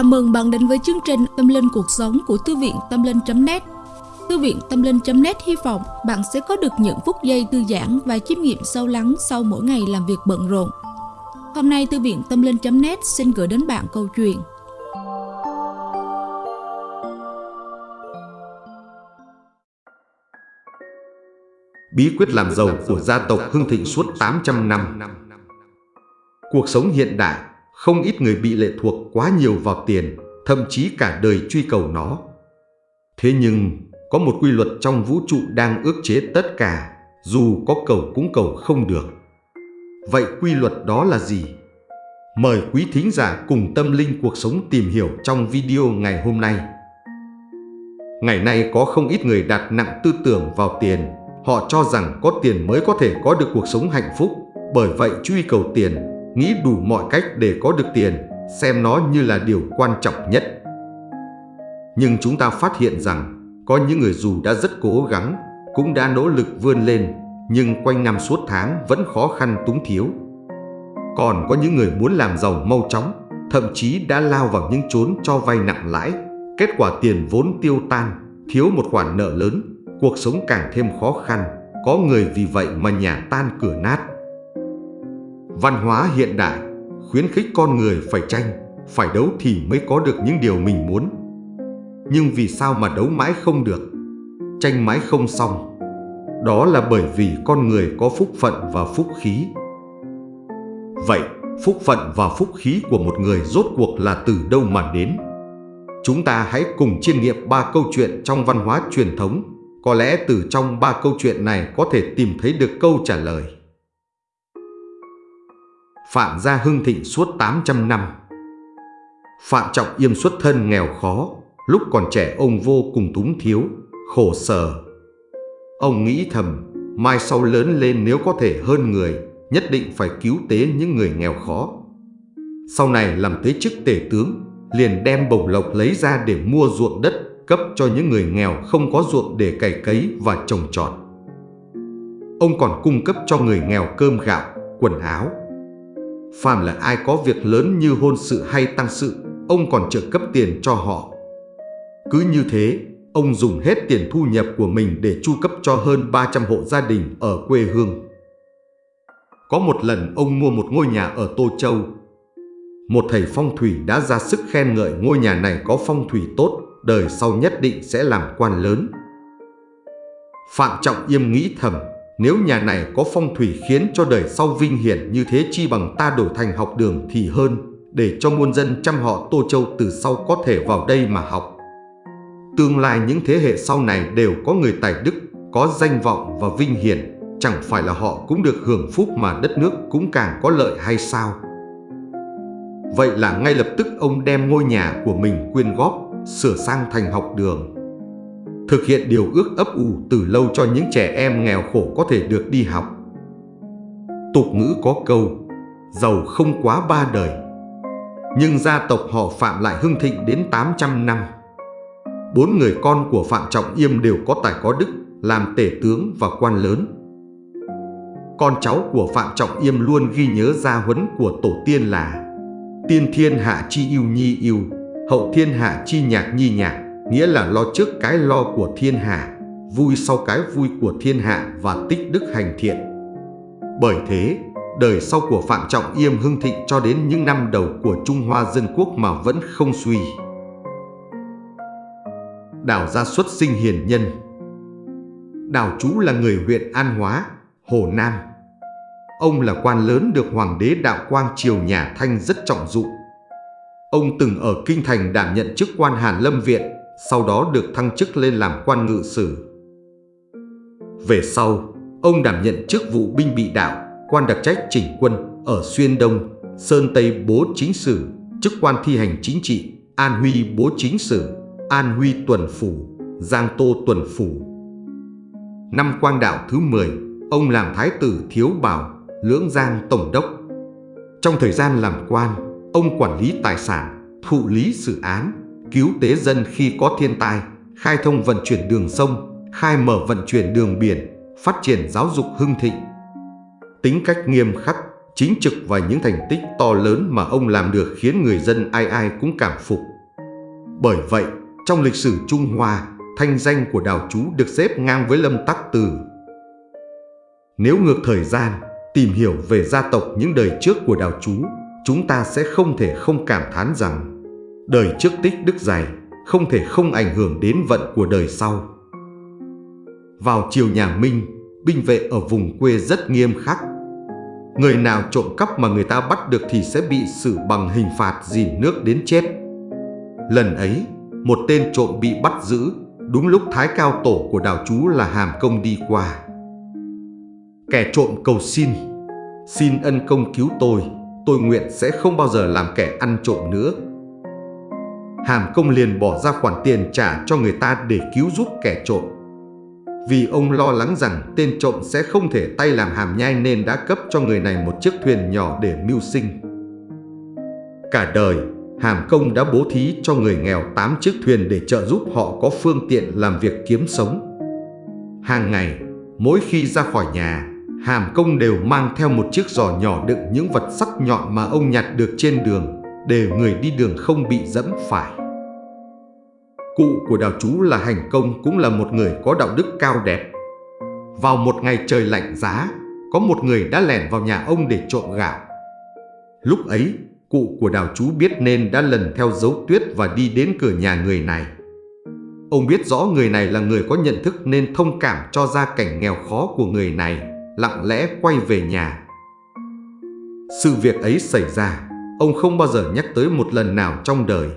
Chào mừng bạn đến với chương trình Tâm Linh Cuộc Sống của Thư viện Tâm Linh.net Thư viện Tâm Linh.net hy vọng bạn sẽ có được những phút giây thư giãn và chiêm nghiệm sâu lắng sau mỗi ngày làm việc bận rộn. Hôm nay, Thư viện Tâm Linh.net xin gửi đến bạn câu chuyện. Bí quyết làm giàu của gia tộc Hưng Thịnh suốt 800 năm. Cuộc sống hiện đại không ít người bị lệ thuộc quá nhiều vào tiền, thậm chí cả đời truy cầu nó. Thế nhưng, có một quy luật trong vũ trụ đang ước chế tất cả, dù có cầu cũng cầu không được. Vậy quy luật đó là gì? Mời quý thính giả cùng tâm linh cuộc sống tìm hiểu trong video ngày hôm nay. Ngày nay có không ít người đặt nặng tư tưởng vào tiền, họ cho rằng có tiền mới có thể có được cuộc sống hạnh phúc, bởi vậy truy cầu tiền nghĩ đủ mọi cách để có được tiền, xem nó như là điều quan trọng nhất. Nhưng chúng ta phát hiện rằng, có những người dù đã rất cố gắng, cũng đã nỗ lực vươn lên, nhưng quanh năm suốt tháng vẫn khó khăn túng thiếu. Còn có những người muốn làm giàu mau chóng, thậm chí đã lao vào những chốn cho vay nặng lãi, kết quả tiền vốn tiêu tan, thiếu một khoản nợ lớn, cuộc sống càng thêm khó khăn, có người vì vậy mà nhà tan cửa nát. Văn hóa hiện đại khuyến khích con người phải tranh, phải đấu thì mới có được những điều mình muốn. Nhưng vì sao mà đấu mãi không được, tranh mãi không xong? Đó là bởi vì con người có phúc phận và phúc khí. Vậy, phúc phận và phúc khí của một người rốt cuộc là từ đâu mà đến? Chúng ta hãy cùng chiêm nghiệm ba câu chuyện trong văn hóa truyền thống. Có lẽ từ trong ba câu chuyện này có thể tìm thấy được câu trả lời. Phạm gia hưng thịnh suốt 800 năm. Phạm Trọng Yêm xuất thân nghèo khó, lúc còn trẻ ông vô cùng túng thiếu, khổ sở. Ông nghĩ thầm, mai sau lớn lên nếu có thể hơn người, nhất định phải cứu tế những người nghèo khó. Sau này làm tới chức tể tướng, liền đem bổng lộc lấy ra để mua ruộng đất cấp cho những người nghèo không có ruộng để cày cấy và trồng trọt. Ông còn cung cấp cho người nghèo cơm gạo, quần áo, phàm là ai có việc lớn như hôn sự hay tăng sự, ông còn trợ cấp tiền cho họ. Cứ như thế, ông dùng hết tiền thu nhập của mình để chu cấp cho hơn 300 hộ gia đình ở quê hương. Có một lần ông mua một ngôi nhà ở Tô Châu. Một thầy phong thủy đã ra sức khen ngợi ngôi nhà này có phong thủy tốt, đời sau nhất định sẽ làm quan lớn. Phạm Trọng Yêm nghĩ thầm, nếu nhà này có phong thủy khiến cho đời sau vinh hiển như thế chi bằng ta đổi thành học đường thì hơn, để cho muôn dân trăm họ Tô Châu từ sau có thể vào đây mà học. Tương lai những thế hệ sau này đều có người tài đức, có danh vọng và vinh hiển, chẳng phải là họ cũng được hưởng phúc mà đất nước cũng càng có lợi hay sao? Vậy là ngay lập tức ông đem ngôi nhà của mình quyên góp, sửa sang thành học đường thực hiện điều ước ấp ủ từ lâu cho những trẻ em nghèo khổ có thể được đi học. Tục ngữ có câu, giàu không quá ba đời. Nhưng gia tộc họ Phạm lại hưng thịnh đến 800 năm. Bốn người con của Phạm Trọng Yêm đều có tài có đức, làm tể tướng và quan lớn. Con cháu của Phạm Trọng Yêm luôn ghi nhớ gia huấn của tổ tiên là Tiên thiên hạ chi yêu nhi yêu, hậu thiên hạ chi nhạc nhi nhạc, nghĩa là lo trước cái lo của thiên hạ, vui sau cái vui của thiên hạ và tích đức hành thiện. Bởi thế, đời sau của Phạm Trọng Yêm hưng thịnh cho đến những năm đầu của Trung Hoa Dân Quốc mà vẫn không suy. Đào gia xuất sinh hiền nhân Đào chú là người huyện An Hóa, Hồ Nam. Ông là quan lớn được Hoàng đế Đạo Quang Triều nhà Thanh rất trọng dụng. Ông từng ở Kinh Thành đảm nhận chức quan Hàn Lâm Viện sau đó được thăng chức lên làm quan ngự sử. Về sau, ông đảm nhận chức vụ binh bị đạo, quan đặc trách chỉnh quân ở Xuyên Đông, Sơn Tây Bố Chính Sử, chức quan thi hành chính trị, An Huy Bố Chính Sử, An Huy Tuần Phủ, Giang Tô Tuần Phủ. Năm quang đạo thứ 10, ông làm Thái tử Thiếu Bảo, Lưỡng Giang Tổng đốc. Trong thời gian làm quan, ông quản lý tài sản, thụ lý sự án, cứu tế dân khi có thiên tai, khai thông vận chuyển đường sông, khai mở vận chuyển đường biển, phát triển giáo dục hưng thịnh. Tính cách nghiêm khắc, chính trực và những thành tích to lớn mà ông làm được khiến người dân ai ai cũng cảm phục. Bởi vậy, trong lịch sử Trung Hoa, thanh danh của đào chú được xếp ngang với Lâm Tắc Từ. Nếu ngược thời gian, tìm hiểu về gia tộc những đời trước của đào chú, chúng ta sẽ không thể không cảm thán rằng đời trước tích đức dày không thể không ảnh hưởng đến vận của đời sau. Vào chiều nhà Minh, binh vệ ở vùng quê rất nghiêm khắc. Người nào trộm cắp mà người ta bắt được thì sẽ bị xử bằng hình phạt dìm nước đến chết. Lần ấy, một tên trộm bị bắt giữ, đúng lúc thái cao tổ của đào chú là hàm công đi qua. Kẻ trộm cầu xin, xin ân công cứu tôi, tôi nguyện sẽ không bao giờ làm kẻ ăn trộm nữa. Hàm công liền bỏ ra khoản tiền trả cho người ta để cứu giúp kẻ trộm. Vì ông lo lắng rằng tên trộm sẽ không thể tay làm hàm nhai nên đã cấp cho người này một chiếc thuyền nhỏ để mưu sinh. Cả đời, Hàm Công đã bố thí cho người nghèo 8 chiếc thuyền để trợ giúp họ có phương tiện làm việc kiếm sống. Hàng ngày, mỗi khi ra khỏi nhà, Hàm Công đều mang theo một chiếc giỏ nhỏ đựng những vật sắc nhọn mà ông nhặt được trên đường để người đi đường không bị dẫm phải. Cụ của đào chú là Hành Công cũng là một người có đạo đức cao đẹp. Vào một ngày trời lạnh giá, có một người đã lẻn vào nhà ông để trộm gạo. Lúc ấy, cụ của đào chú biết nên đã lần theo dấu tuyết và đi đến cửa nhà người này. Ông biết rõ người này là người có nhận thức nên thông cảm cho gia cảnh nghèo khó của người này, lặng lẽ quay về nhà. Sự việc ấy xảy ra, ông không bao giờ nhắc tới một lần nào trong đời.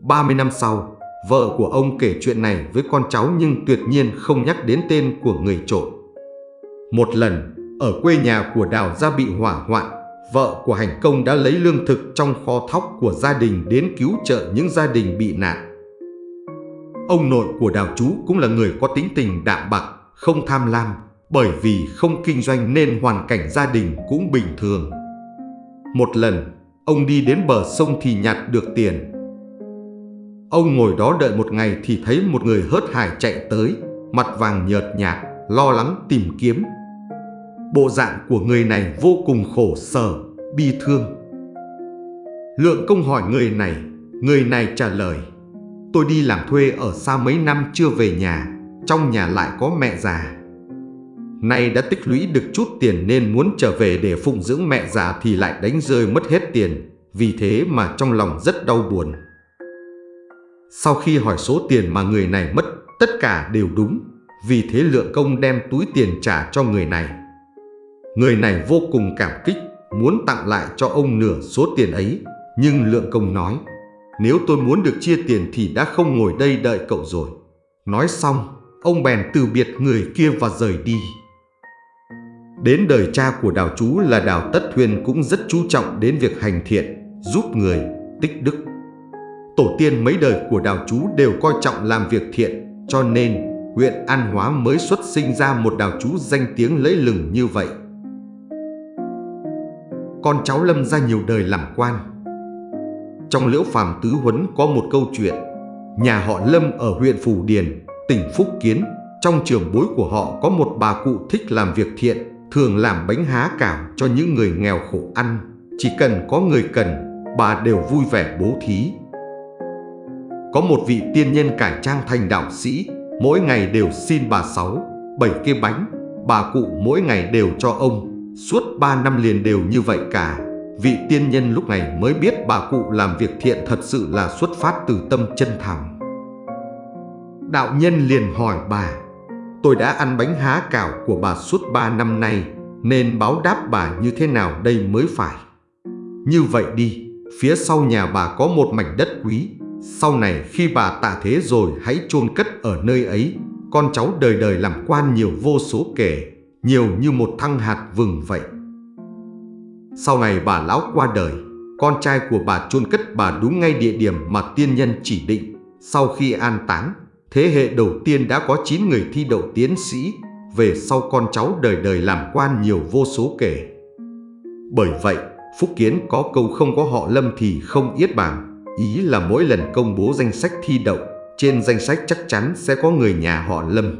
30 năm sau, vợ của ông kể chuyện này với con cháu nhưng tuyệt nhiên không nhắc đến tên của người trộm. Một lần, ở quê nhà của Đào gia bị hỏa hoạn, vợ của hành công đã lấy lương thực trong kho thóc của gia đình đến cứu trợ những gia đình bị nạn. Ông nội của Đào chú cũng là người có tính tình đạm bạc, không tham lam, bởi vì không kinh doanh nên hoàn cảnh gia đình cũng bình thường. Một lần, ông đi đến bờ sông thì nhặt được tiền. Ông ngồi đó đợi một ngày thì thấy một người hớt hải chạy tới, mặt vàng nhợt nhạt, lo lắng tìm kiếm. Bộ dạng của người này vô cùng khổ sở, bi thương. Lượng công hỏi người này, người này trả lời, tôi đi làm thuê ở xa mấy năm chưa về nhà, trong nhà lại có mẹ già. Nay đã tích lũy được chút tiền nên muốn trở về để phụng dưỡng mẹ già thì lại đánh rơi mất hết tiền, vì thế mà trong lòng rất đau buồn. Sau khi hỏi số tiền mà người này mất, tất cả đều đúng, vì thế lượng công đem túi tiền trả cho người này. Người này vô cùng cảm kích, muốn tặng lại cho ông nửa số tiền ấy, nhưng lượng công nói, nếu tôi muốn được chia tiền thì đã không ngồi đây đợi cậu rồi. Nói xong, ông bèn từ biệt người kia và rời đi. Đến đời cha của đào chú là đào Tất Thuyên cũng rất chú trọng đến việc hành thiện, giúp người, tích đức. Tổ tiên mấy đời của đào chú đều coi trọng làm việc thiện, cho nên huyện An Hóa mới xuất sinh ra một đào chú danh tiếng lẫy lừng như vậy. Con cháu Lâm ra nhiều đời làm quan. Trong Liễu Phàm Tứ Huấn có một câu chuyện, nhà họ Lâm ở huyện Phủ Điền, tỉnh Phúc Kiến, trong trường bối của họ có một bà cụ thích làm việc thiện, thường làm bánh há cảo cho những người nghèo khổ ăn. Chỉ cần có người cần, bà đều vui vẻ bố thí. Có một vị tiên nhân cải trang thành đạo sĩ, mỗi ngày đều xin bà sáu, bảy cái bánh, bà cụ mỗi ngày đều cho ông, suốt ba năm liền đều như vậy cả. Vị tiên nhân lúc này mới biết bà cụ làm việc thiện thật sự là xuất phát từ tâm chân thành. Đạo nhân liền hỏi bà, tôi đã ăn bánh há cảo của bà suốt ba năm nay, nên báo đáp bà như thế nào đây mới phải. Như vậy đi, phía sau nhà bà có một mảnh đất quý, sau này khi bà tạ thế rồi hãy chôn cất ở nơi ấy, con cháu đời đời làm quan nhiều vô số kể, nhiều như một thăng hạt vừng vậy. Sau này bà lão qua đời, con trai của bà chôn cất bà đúng ngay địa điểm mà tiên nhân chỉ định. Sau khi an táng, thế hệ đầu tiên đã có 9 người thi đậu tiến sĩ, về sau con cháu đời đời làm quan nhiều vô số kể. Bởi vậy, Phúc Kiến có câu không có họ Lâm thì không yết bảng, Ý là mỗi lần công bố danh sách thi đậu, trên danh sách chắc chắn sẽ có người nhà họ Lâm.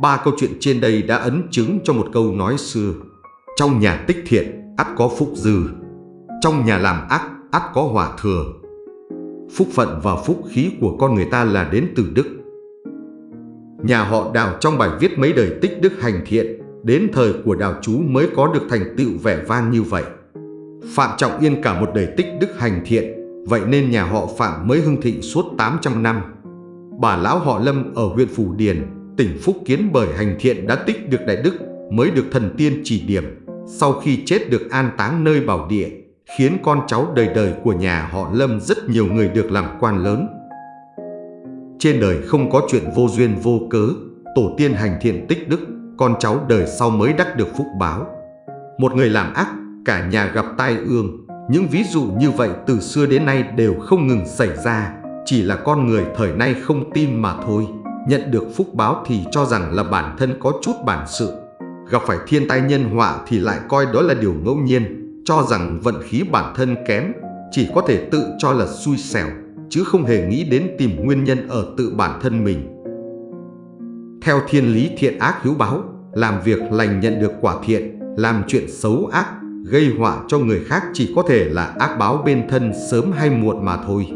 Ba câu chuyện trên đây đã ấn chứng cho một câu nói xưa. Trong nhà tích thiện, ắt có phúc dư. Trong nhà làm ác, ắt có hỏa thừa. Phúc phận và phúc khí của con người ta là đến từ đức. Nhà họ đào trong bài viết mấy đời tích đức hành thiện, đến thời của đào chú mới có được thành tựu vẻ vang như vậy. Phạm Trọng Yên cả một đời tích đức hành thiện, vậy nên nhà họ Phạm mới hưng thịnh suốt 800 năm. Bà lão họ Lâm ở huyện Phủ Điền, tỉnh Phúc Kiến bởi hành thiện đã tích được đại đức, mới được thần tiên chỉ điểm, sau khi chết được an táng nơi bảo địa, khiến con cháu đời đời của nhà họ Lâm rất nhiều người được làm quan lớn. Trên đời không có chuyện vô duyên vô cớ, tổ tiên hành thiện tích đức, con cháu đời sau mới đắc được phúc báo. Một người làm ác, cả nhà gặp tai ương, những ví dụ như vậy từ xưa đến nay đều không ngừng xảy ra, chỉ là con người thời nay không tin mà thôi. Nhận được phúc báo thì cho rằng là bản thân có chút bản sự, gặp phải thiên tai nhân họa thì lại coi đó là điều ngẫu nhiên, cho rằng vận khí bản thân kém, chỉ có thể tự cho là xui xẻo, chứ không hề nghĩ đến tìm nguyên nhân ở tự bản thân mình. Theo thiên lý thiện ác hiếu báo, làm việc lành nhận được quả thiện, làm chuyện xấu ác, gây họa cho người khác chỉ có thể là ác báo bên thân sớm hay muộn mà thôi.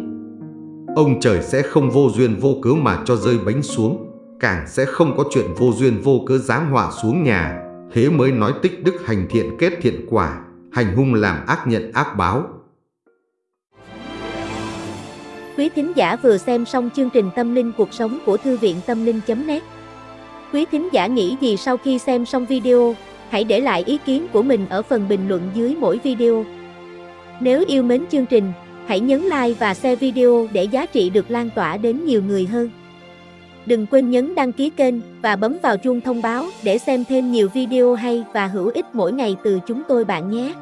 Ông trời sẽ không vô duyên vô cớ mà cho rơi bánh xuống, càng sẽ không có chuyện vô duyên vô cớ giáng họa xuống nhà, thế mới nói tích đức hành thiện kết thiện quả, hành hung làm ác nhận ác báo. Quý thính giả vừa xem xong chương trình Tâm linh cuộc sống của Thư viện Tâm linh.net Quý thính giả nghĩ gì sau khi xem xong video, hãy để lại ý kiến của mình ở phần bình luận dưới mỗi video. Nếu yêu mến chương trình, hãy nhấn like và share video để giá trị được lan tỏa đến nhiều người hơn. Đừng quên nhấn đăng ký kênh và bấm vào chuông thông báo để xem thêm nhiều video hay và hữu ích mỗi ngày từ chúng tôi bạn nhé.